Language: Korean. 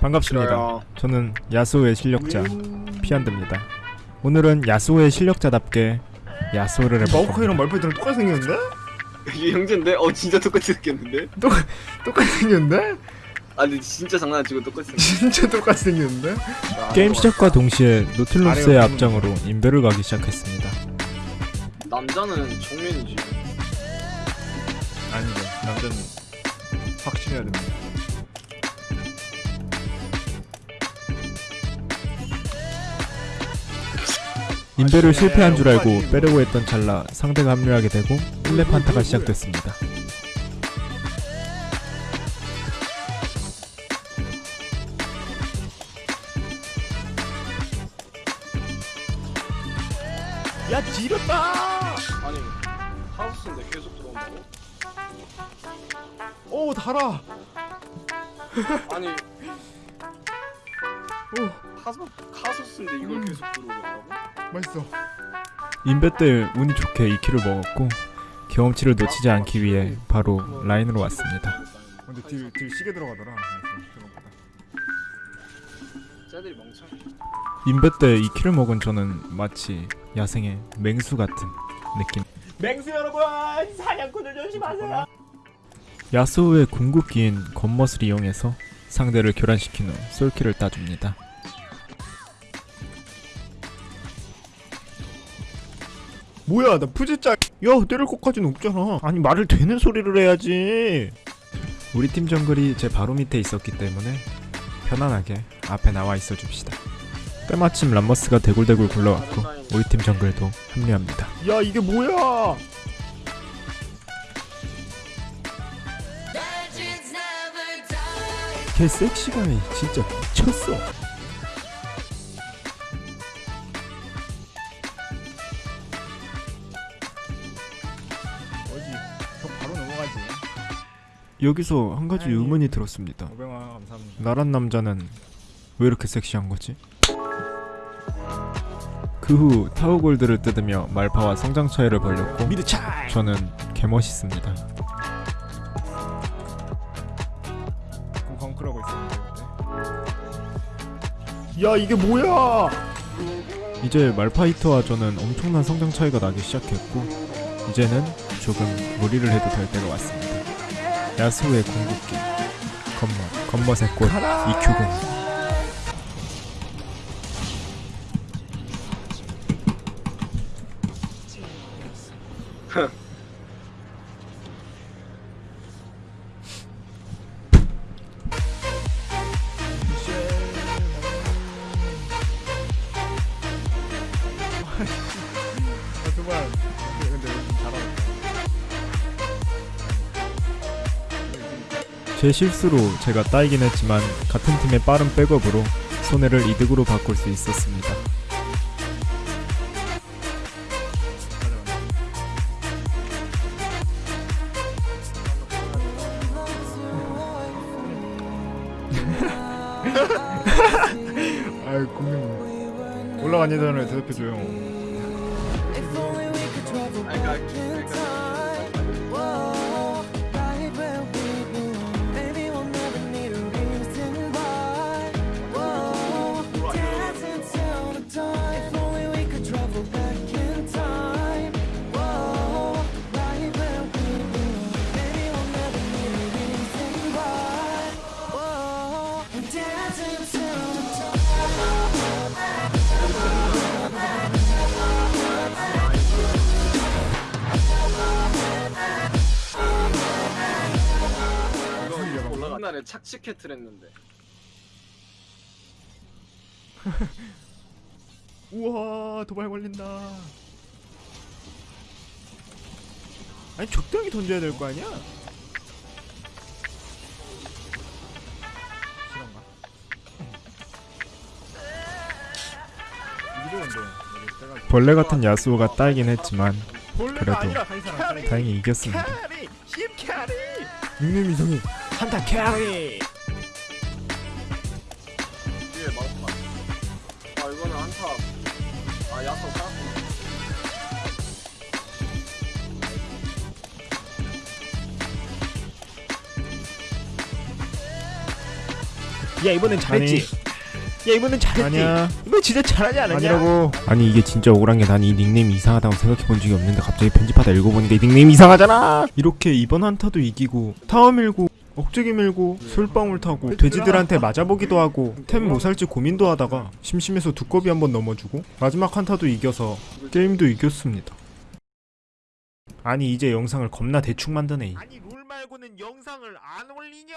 반갑습니다. 싫어요. 저는 야수의 실력자 피안드입니다. 오늘은 야수의 실력자답게 야수를 해볼 겁니다. 마오카이랑 말파이트랑 똑같이 생겼는데? 이게 형제인데? 어 진짜 똑같이 생겼는데? 똑같이 생겼는데? 아니 진짜 장난 안 치고 똑같이 생겼 진짜 똑같이 생겼는데? 게임 시작과 동시에 노틸러스의 아래가 앞장으로 인베를 가기 시작했습니다. 남자는 정면이지 아니죠 남자는 확실해야 됩니다 인베를 실패한 줄 알고 빼려고 했던 찰나 상대가 합류하게 되고 1렙 판타가 시작됐습니다. 야 지렸다! 아니 하우스인데 계속 들어온다고? 오 달아 아니 오 카소, 카소스인데 이걸 음. 계속 들어오냐고? 맛있어 인베 때 운이 좋게 2킬을 먹었고 경험치를 놓치지 않기 위해 바로 라인으로 왔습니다. 근데 딜, 딜 시계 들어가더라 인베 때 2킬을 먹은 저는 마치 야생의 맹수 같은 느낌. 맹수 여러분 사냥꾼을 조심하세요 야스오의 궁극기인 겉멋을 이용해서 상대를 교란시킨 후 솔킬을 따줍니다. 뭐야 나 푸지짜 야 때릴 것까지는 없잖아 아니 말을 되는 소리를 해야지 우리 팀 정글이 제 바로 밑에 있었기 때문에 편안하게 앞에 나와 있어 줍시다. 때마침 람머스가 대굴대굴 굴러왔고 우리 팀 정글도 합류합니다. 야 이게 뭐야 걔 섹시감이 진짜 미쳤어. 여기서 한 가지 아니. 의문이 들었습니다. 500원 감사합니다 나란 남자는 왜 이렇게 섹시한 거지? 그 후 타워골드를 뜯으며 말파와 성장 차이를 벌렸고 저는 개멋있습니다. 그럼 벙크라고 있었는데. 야 이게 뭐야 이제 말파이터와 저는 엄청난 성장 차이가 나기 시작했고 이제는 조금 무리를 해도 될 때가 왔습니다. 야수의 궁극기. 겉멋 겉멋의 꽃 이큐공. 아, 두발 근데 좀 잘하고 제 실수로 제가 따이긴 했지만 같은 팀의 빠른 백업으로 손해를 이득으로 바꿀 수 있었습니다. 아유 공룡 올라간 예전을 대답해줘요 옛날에 착취캐틀 했는데 우와 도발 걸린다 아니 적당히 던져야 될 거 아니야? 벌레 같은 야수오가 따이긴 했지만 그래도 다행히 이겼습니다. 닉네임 이상해. 한타 carry. 아. 이거는 한타. 아 야소 쌓았구나 야 이번엔 잘했지 야 이번엔 잘했지. 아니야. 이번 진짜 잘하지 않았냐? 아니라고. 아니 이게 진짜 억울한 게 난 이 닉네임 이상하다고 생각해 본 적이 없는데 갑자기 편집하다 읽어보니까 이 닉네임 이상하잖아! 이렇게 이번 한타도 이기고 타워 밀고 억제기 밀고 술방울 타고 돼지들한테 맞아보기도 하고 템 뭐 살지 고민도 하다가 심심해서 두꺼비 한번 넘어주고 마지막 한타도 이겨서 게임도 이겼습니다. 아니 이제 영상을 겁나 대충 만드네 아니 롤 말고는 영상을 안 올리냐